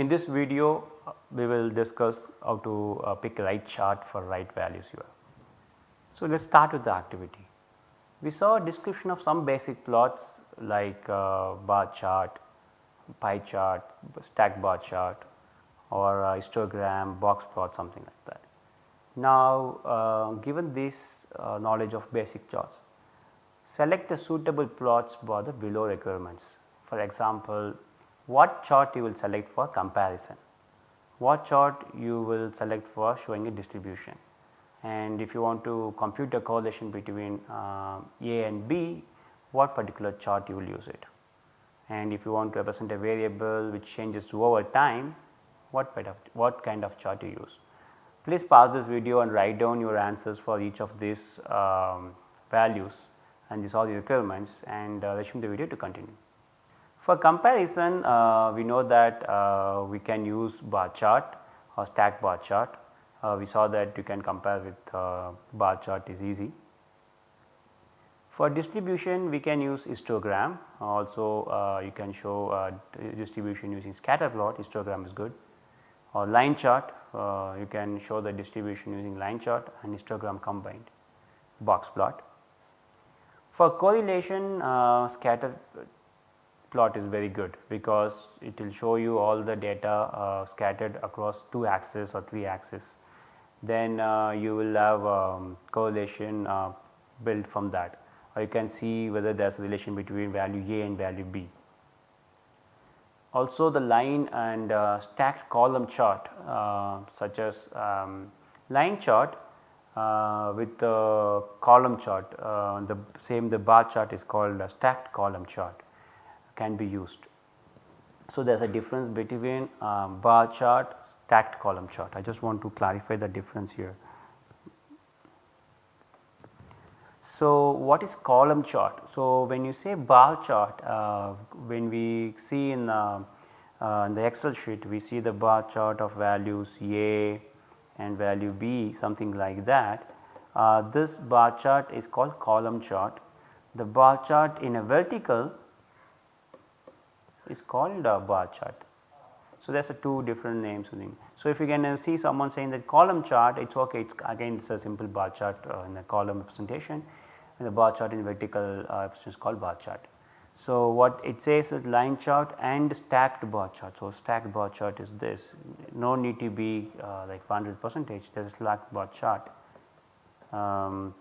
In this video uh, we will discuss how to uh, pick right chart for right values here. So, let us start with the activity. We saw a description of some basic plots like uh, bar chart, pie chart, stack bar chart or histogram, box plot something like that. Now, uh, given this uh, knowledge of basic charts, select the suitable plots for the below requirements. For example, what chart you will select for comparison, what chart you will select for showing a distribution and if you want to compute a correlation between uh, A and B, what particular chart you will use it. And if you want to represent a variable which changes over time, what kind of, what kind of chart you use. Please pause this video and write down your answers for each of these um, values and these are the requirements and uh, resume the video to continue. For comparison uh, we know that uh, we can use bar chart or stack bar chart. Uh, we saw that you can compare with uh, bar chart is easy. For distribution we can use histogram also uh, you can show distribution using scatter plot histogram is good or line chart uh, you can show the distribution using line chart and histogram combined box plot. For correlation uh, scatter plot is very good because it will show you all the data uh, scattered across 2 axes or 3 axes. Then uh, you will have um, correlation uh, built from that or you can see whether there is a relation between value A and value B. Also the line and uh, stacked column chart uh, such as um, line chart uh, with the column chart the same the bar chart is called a stacked column chart can be used. So, there is a difference between um, bar chart stacked column chart I just want to clarify the difference here. So, what is column chart? So, when you say bar chart uh, when we see in, uh, uh, in, the excel sheet we see the bar chart of values A and value B something like that. Uh, this bar chart is called column chart. The bar chart in a vertical is called a bar chart. So, there are two different names. So, if you can uh, see someone saying that column chart it is ok it is again it is a simple bar chart uh, in a column representation and the bar chart in vertical uh, is called bar chart. So, what it says is line chart and stacked bar chart. So, stacked bar chart is this no need to be uh, like 100 percentage there is a stacked bar chart. Um,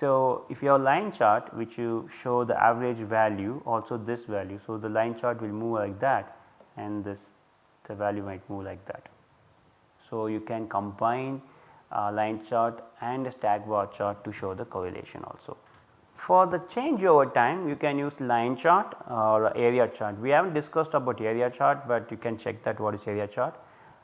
so, if you have line chart which you show the average value also this value. So, the line chart will move like that and this the value might move like that. So, you can combine uh, line chart and a stack bar chart to show the correlation also. For the change over time you can use line chart or area chart. We have not discussed about area chart, but you can check that what is area chart.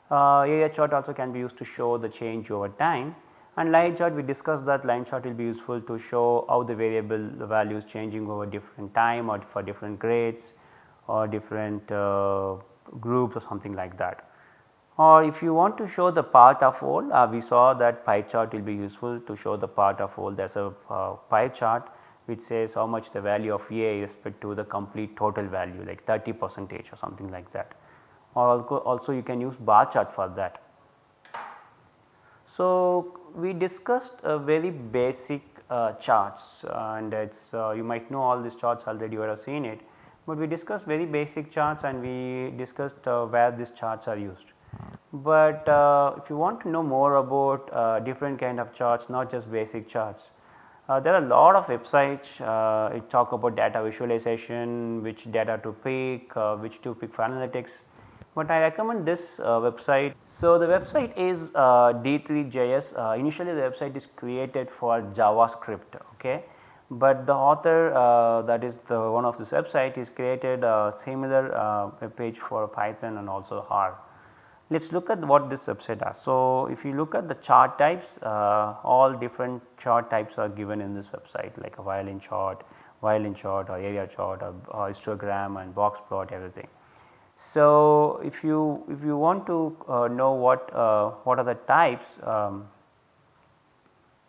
Uh, area chart also can be used to show the change over time and line chart we discussed that line chart will be useful to show how the variable values changing over different time or for different grades or different uh, groups or something like that. Or if you want to show the part of whole uh, we saw that pie chart will be useful to show the part of whole there is a uh, pie chart which says how much the value of A is respect to the complete total value like 30 percentage or something like that. Or also you can use bar chart for that. So, we discussed a very basic uh, charts and it is uh, you might know all these charts already you have seen it, but we discussed very basic charts and we discussed uh, where these charts are used. But uh, if you want to know more about uh, different kind of charts not just basic charts, uh, there are a lot of websites uh, talk about data visualization, which data to pick, uh, which to pick for analytics, but I recommend this uh, website. So, the website is uh, D3JS uh, initially the website is created for JavaScript okay, but the author uh, that is the one of this website is created a similar web page for Python and also R. Let us look at what this website does. So, if you look at the chart types uh, all different chart types are given in this website like a violin chart, violin chart or area chart or, or histogram and box plot everything. So, if you if you want to uh, know what uh, what are the types um,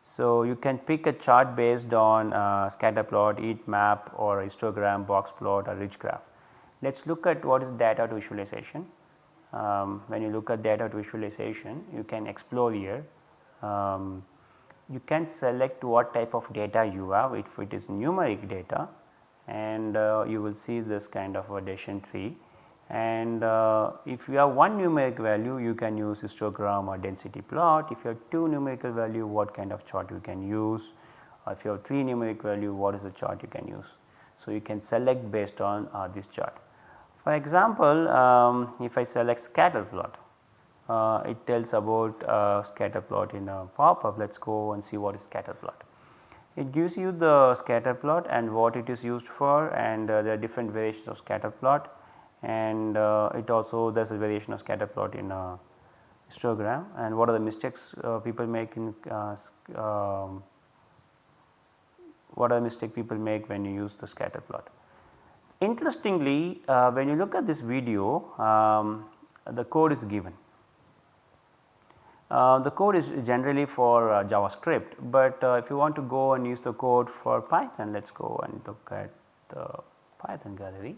so you can pick a chart based on uh, scatter plot, heat map or histogram, box plot or ridge graph. Let us look at what is data to visualization. um, when you look at data visualization you can explore here. Um, you can select what type of data you have if it is numeric data and uh, you will see this kind of a decision tree and uh, if you have one numeric value you can use histogram or density plot. If you have two numerical value what kind of chart you can use or if you have 3 numeric value what is the chart you can use. So, you can select based on uh, this chart. For example, um, if I select scatter plot, uh, it tells about uh, scatter plot in a pop-up. Let us go and see what is scatter plot. It gives you the scatter plot and what it is used for and uh, there are different variations of scatter plot and uh, it also there is a variation of scatter plot in a histogram and what are the mistakes uh, people make in uh, um, what are the mistake people make when you use the scatter plot. Interestingly uh, when you look at this video um, the code is given. Uh, the code is generally for uh, JavaScript, but uh, if you want to go and use the code for Python let us go and look at the Python gallery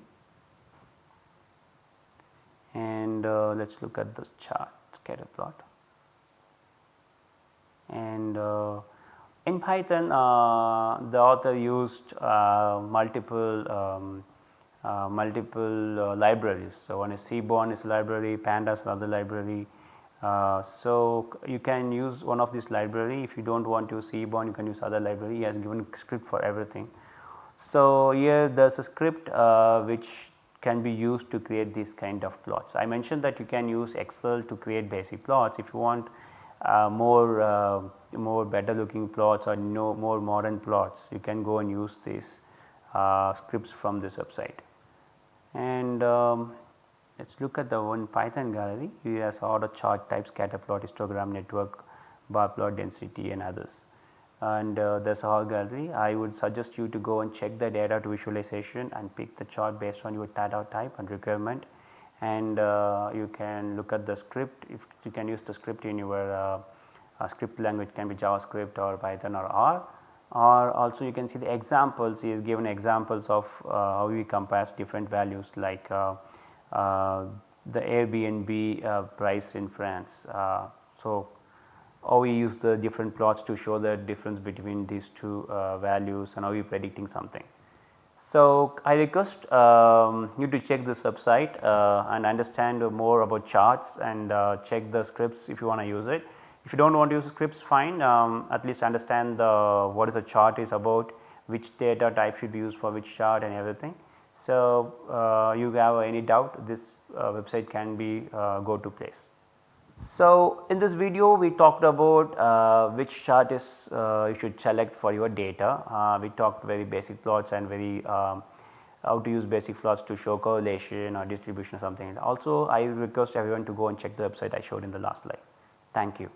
and uh, let us look at this chart scatter plot and uh, in Python uh, the author used uh, multiple um, uh, multiple uh, libraries. So, one is Seaborn is library, Pandas another library. So, you can use one of this library if you do not want to use Seaborn you can use other library he has given script for everything. So, here there is a script which can be used to create these kind of plots. I mentioned that you can use Excel to create basic plots if you want uh, more uh, more better looking plots or no more modern plots you can go and use these uh, scripts from this website. And um, let us look at the one Python gallery you has the chart types scatter plot histogram network bar plot density and others and uh, is a gallery. I would suggest you to go and check the data to visualization and pick the chart based on your data type and requirement and uh, you can look at the script if you can use the script in your uh, uh, script language can be JavaScript or Python or R or also you can see the examples he has given examples of uh, how we compare different values like uh, the Airbnb price in France. so, how we use the different plots to show the difference between these two values and how we predicting something. So, I request um, you to check this website uh, and understand more about charts and uh, check the scripts if you want to use it. If you do not want to use scripts fine um, at least understand the what is the chart is about which data type should be used for which chart and everything. So, uh, you have any doubt this uh, website can be uh, go to place. So, in this video we talked about uh, which chart is uh, you should select for your data. Uh, we talked very basic plots and very um, how to use basic plots to show correlation or distribution or something. Also I request everyone to go and check the website I showed in the last slide. Thank you.